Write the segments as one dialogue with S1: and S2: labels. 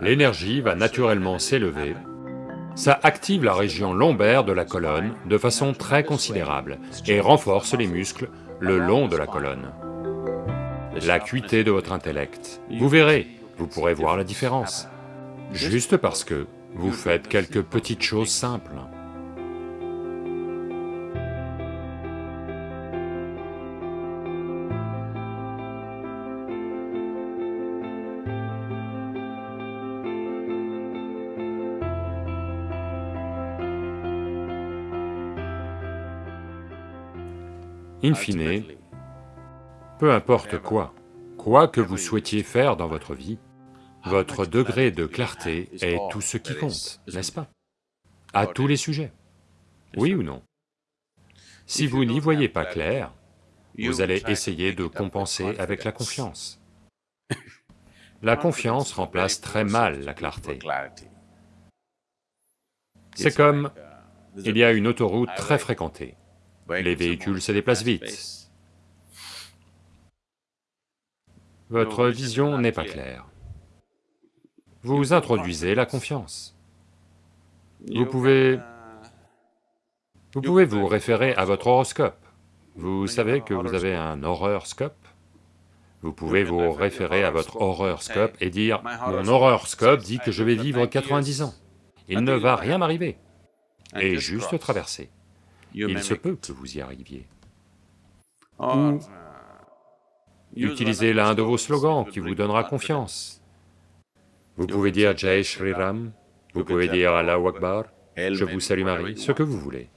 S1: l'énergie va naturellement s'élever, ça active la région lombaire de la colonne de façon très considérable et renforce les muscles le long de la colonne. L'acuité de votre intellect, vous verrez, vous pourrez voir la différence, juste parce que vous faites quelques petites choses simples. In fine, peu importe quoi, quoi que vous souhaitiez faire dans votre vie, votre degré de clarté est tout ce qui compte, n'est-ce pas? À tous les sujets, oui ou non? Si vous n'y voyez pas clair, vous allez essayer de compenser avec la confiance. La confiance remplace très mal la clarté. C'est comme, il y a une autoroute très fréquentée. Les véhicules se déplacent vite. Votre vision n'est pas claire. Vous introduisez la confiance. Vous pouvez... Vous pouvez vous référer à votre horoscope. Vous savez que vous avez un horreur-scope Vous pouvez vous référer à votre horreur-scope et dire, mon horreur-scope dit que je vais vivre 90 ans, il ne va rien m'arriver, et juste traverser il se peut que vous y arriviez. Ou utilisez l'un de vos slogans qui vous donnera confiance. Vous pouvez dire Jai Shri Ram, vous pouvez dire Allah Akbar, je vous salue Marie, ce que vous voulez.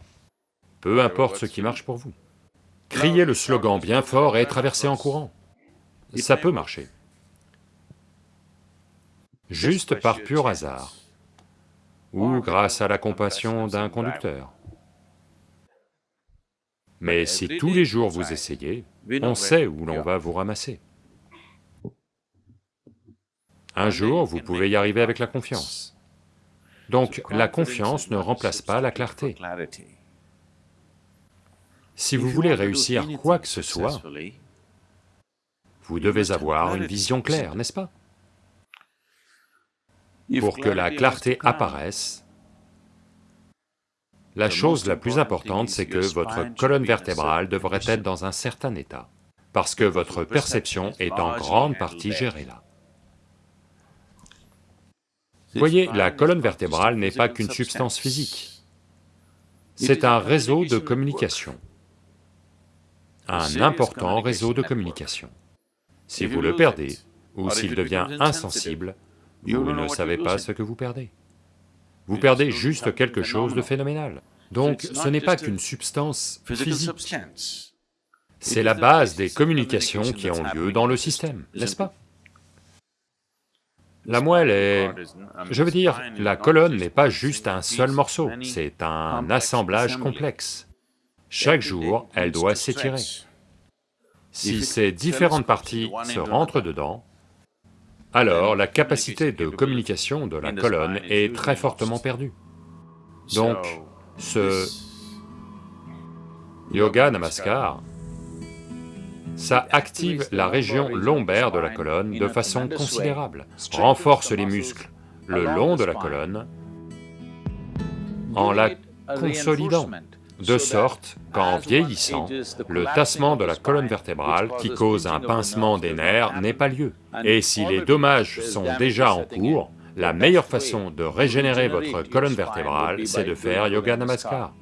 S1: Peu importe ce qui marche pour vous. Criez le slogan bien fort et traversez en courant. Ça peut marcher. Juste par pur hasard, ou grâce à la compassion d'un conducteur. Mais si tous les jours vous essayez, on sait où l'on va vous ramasser. Un jour, vous pouvez y arriver avec la confiance. Donc la confiance ne remplace pas la clarté. Si vous voulez réussir quoi que ce soit, vous devez avoir une vision claire, n'est-ce pas? Pour que la clarté apparaisse, la chose la plus importante, c'est que votre colonne vertébrale devrait être dans un certain état, parce que votre perception est en grande partie gérée là. Voyez, la colonne vertébrale n'est pas qu'une substance physique, c'est un réseau de communication, un important réseau de communication. Si vous le perdez, ou s'il devient insensible, vous ne savez pas ce que vous perdez vous perdez juste quelque chose de phénoménal. Donc ce n'est pas qu'une substance physique, c'est la base des communications qui ont lieu dans le système, n'est-ce pas La moelle est... je veux dire, la colonne n'est pas juste un seul morceau, c'est un assemblage complexe. Chaque jour, elle doit s'étirer. Si ces différentes parties se rentrent dedans, alors la capacité de communication de la colonne est très fortement perdue. Donc, ce yoga namaskar, ça active la région lombaire de la colonne de façon considérable, renforce les muscles le long de la colonne en la consolidant de sorte qu'en vieillissant, le tassement de la colonne vertébrale qui cause un pincement des nerfs n'est pas lieu. Et si les dommages sont déjà en cours, la meilleure façon de régénérer votre colonne vertébrale, c'est de faire Yoga Namaskar.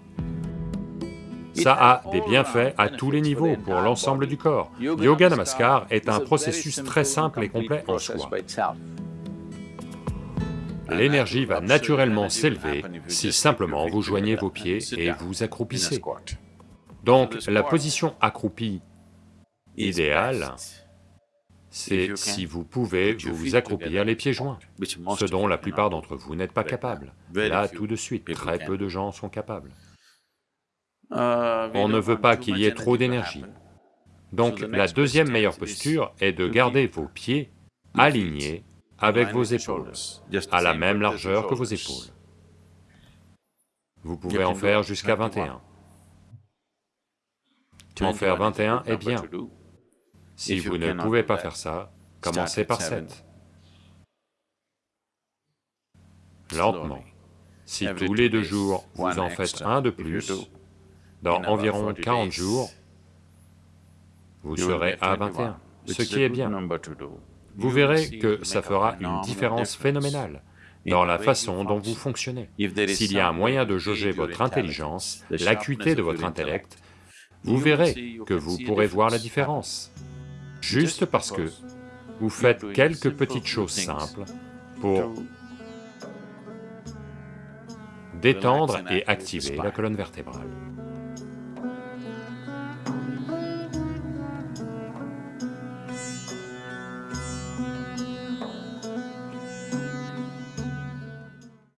S1: Ça a des bienfaits à tous les niveaux pour l'ensemble du corps. Yoga Namaskar est un processus très simple et complet en soi l'énergie va naturellement s'élever si simplement vous joignez vos pieds et vous accroupissez. Donc la position accroupie idéale, c'est si vous pouvez vous accroupir les pieds joints, ce dont la plupart d'entre vous n'êtes pas capables. Là, tout de suite, très peu de gens sont capables. On ne veut pas qu'il y ait trop d'énergie. Donc la deuxième meilleure posture est de garder vos pieds alignés avec vos épaules, à la même largeur que vos épaules. Vous pouvez en faire jusqu'à 21. En faire 21 est bien. Si vous ne pouvez pas faire ça, commencez par 7. lentement. Si tous les deux jours, vous en faites un de plus, dans environ 40 jours, vous serez à 21, ce qui est bien. Vous verrez que ça fera une différence phénoménale dans la façon dont vous fonctionnez. S'il y a un moyen de jauger votre intelligence, l'acuité de votre intellect, vous verrez que vous pourrez voir la différence, juste parce que vous faites quelques petites choses simples pour détendre et activer la colonne vertébrale.